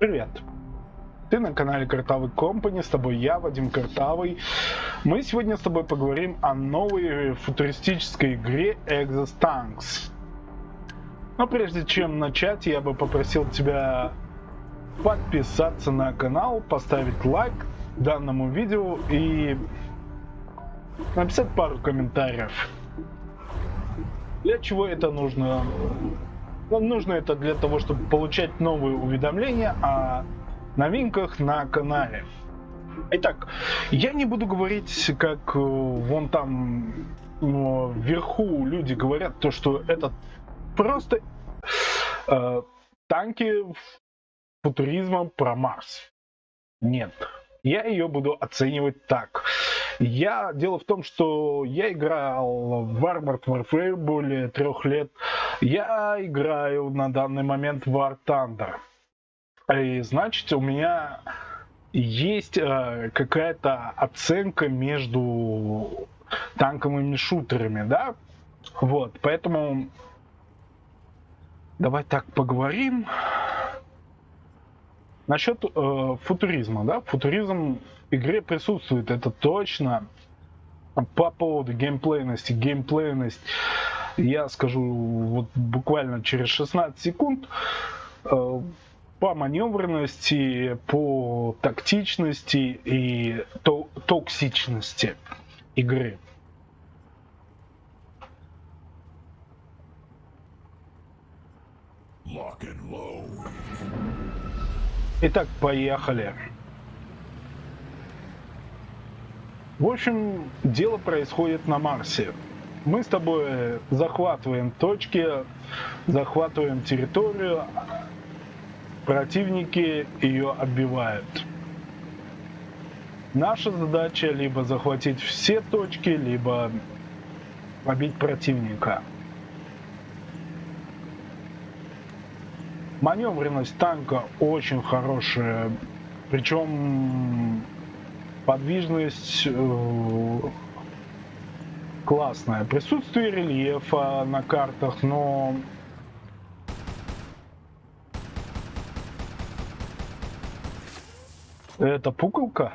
Привет! Ты на канале Картавый Компани, с тобой я, Вадим Картавый. Мы сегодня с тобой поговорим о новой футуристической игре Exostanks. Но прежде чем начать, я бы попросил тебя подписаться на канал, поставить лайк данному видео и написать пару комментариев. Для чего это нужно? Нам нужно это для того, чтобы получать новые уведомления о новинках на канале. Итак, я не буду говорить, как э, вон там ну, вверху люди говорят, то что это просто э, танки футуризма про Марс. Нет, я ее буду оценивать так. Я дело в том, что я играл в Armored Warfare более трех лет. Я играю на данный момент в War Thunder. И значит, у меня есть э, какая-то оценка между танковыми шутерами, да? Вот, поэтому давай так поговорим. Насчет э, футуризма, да, футуризм в игре присутствует, это точно. По поводу геймплейности, геймплейность, я скажу вот буквально через 16 секунд. Э, по маневренности, по тактичности и то токсичности игры. Lock and. Итак, поехали. В общем, дело происходит на Марсе. Мы с тобой захватываем точки, захватываем территорию, противники ее отбивают. Наша задача либо захватить все точки, либо побить противника. Маневренность танка очень хорошая. Причем подвижность э, классная. Присутствие рельефа на картах, но это пуколка?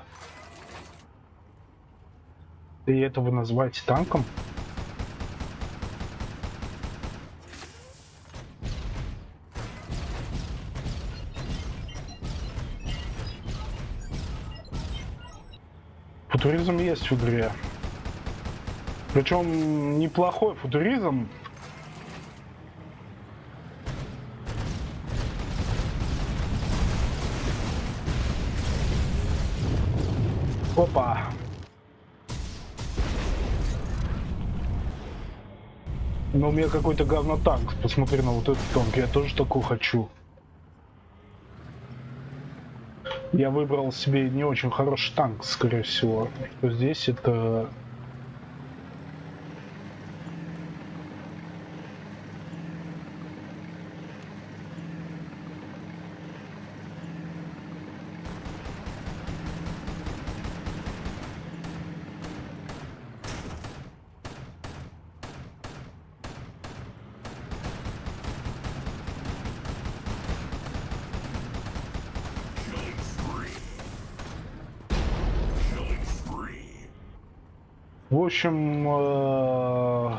И это вы называете танком? Футуризм есть в игре. Причем неплохой футуризм. Опа. Но у меня какой-то говно танк. Посмотри на вот этот танк. Я тоже такой хочу. Я выбрал себе не очень хороший танк, скорее всего. Здесь это В общем, э,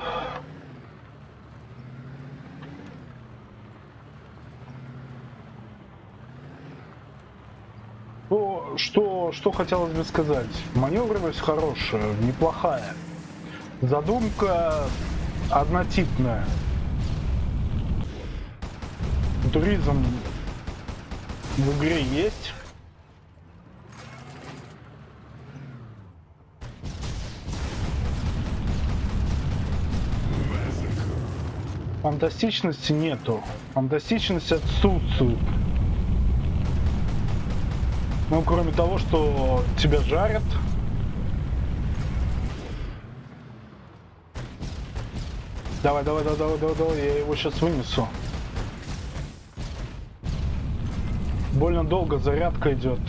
то, что, что хотелось бы сказать. Маневренность хорошая, неплохая. Задумка однотипная. Туризм в игре есть. Фантастичности нету. Фантастичность отсутствует. Ну, кроме того, что тебя жарят. Давай, давай, давай, давай, давай, давай, я его сейчас вынесу. Больно долго зарядка идет.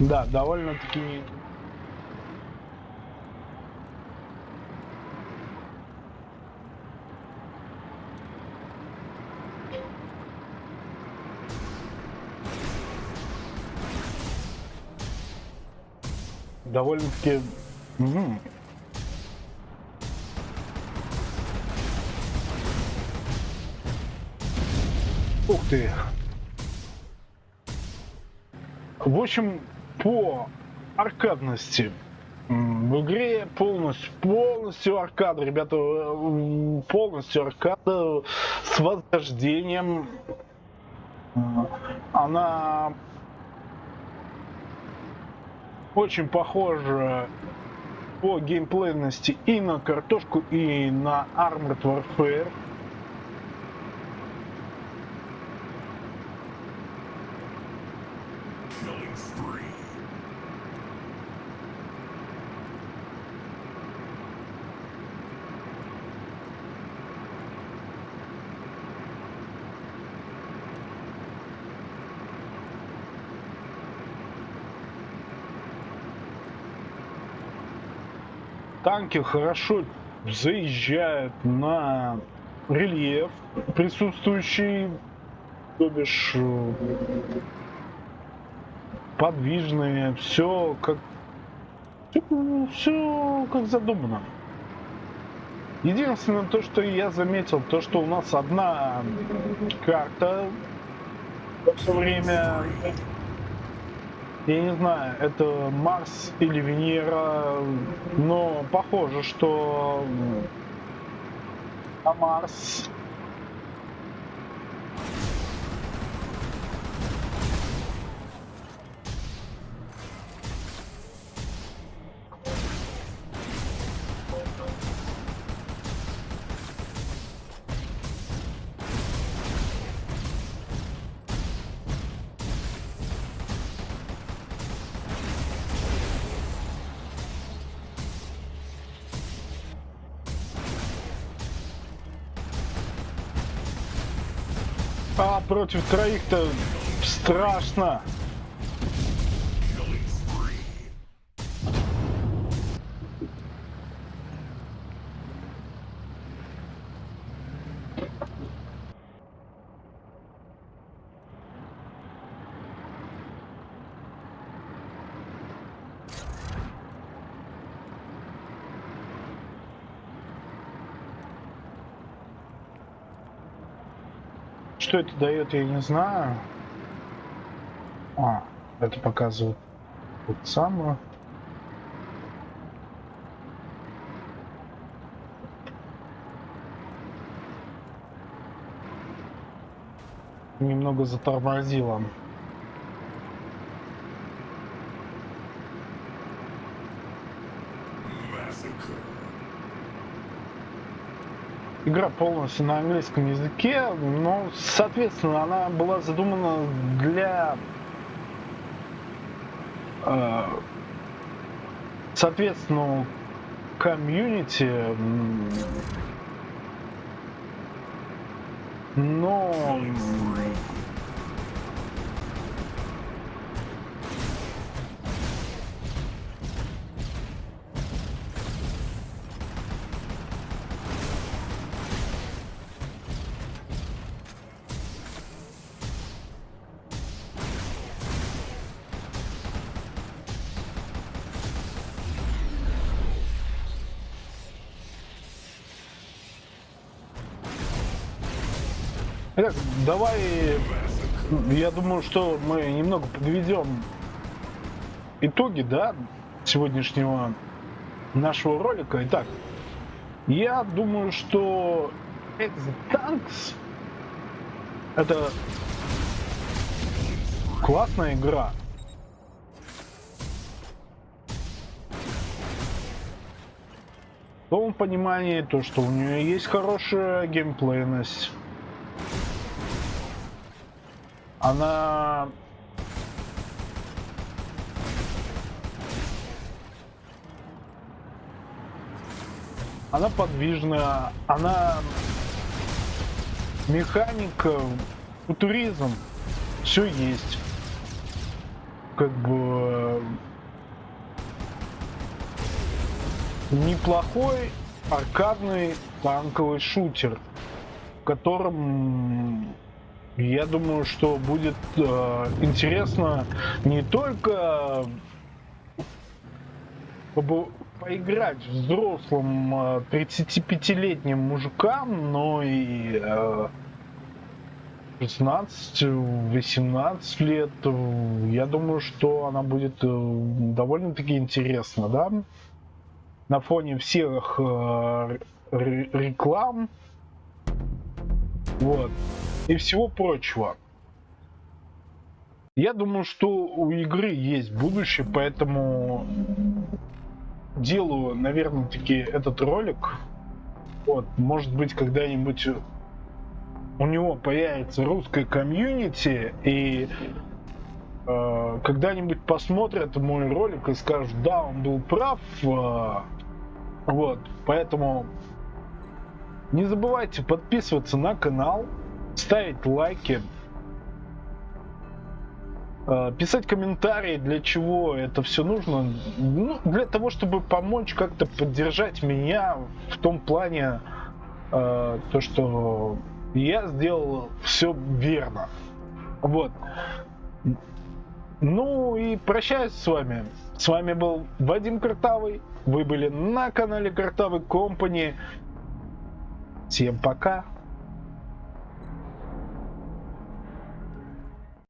Да, довольно-таки довольно-таки... Угу. Ух ты! В общем, по аркадности в игре полностью, полностью аркада, ребята, полностью аркада с возрождением. Она очень похожа по геймплейности и на картошку, и на Armored Warfare. Танки хорошо заезжают на рельеф присутствующий, то бишь э, подвижные, все как все как задумано. Единственное то, что я заметил, то, что у нас одна карта все время я не знаю, это Марс или Венера, но похоже, что на Марс А против троих-то страшно. Что это дает, я не знаю. А, это показывает вот самое. Немного затормозило. Игра полностью на английском языке, но, соответственно, она была задумана для э, соответственно комьюнити но Итак, давай, я думаю, что мы немного подведем итоги, да, сегодняшнего нашего ролика. Итак, я думаю, что Tanks это классная игра. В том понимании, то, что у нее есть хорошая геймплейность, она она подвижная, она механика, футуризм, все есть. Как бы неплохой аркадный танковый шутер, в котором я думаю, что будет э, интересно не только поиграть взрослым 35-летним мужикам, но и 16-18 лет, я думаю, что она будет довольно-таки интересна, да? На фоне всех реклам, вот, и всего прочего. Я думаю, что у игры есть будущее, поэтому делаю, наверное, таки этот ролик. Вот, может быть, когда-нибудь у него появится русская комьюнити, и э, когда-нибудь посмотрят мой ролик и скажут, да, он был прав. Э, вот, поэтому не забывайте подписываться на канал, ставить лайки, э, писать комментарии, для чего это все нужно. Ну, для того, чтобы помочь как-то поддержать меня в том плане, э, то, что я сделал все верно. Вот. Ну и прощаюсь с вами. С вами был Вадим Картавый. Вы были на канале Картавый Компани. Всем пока.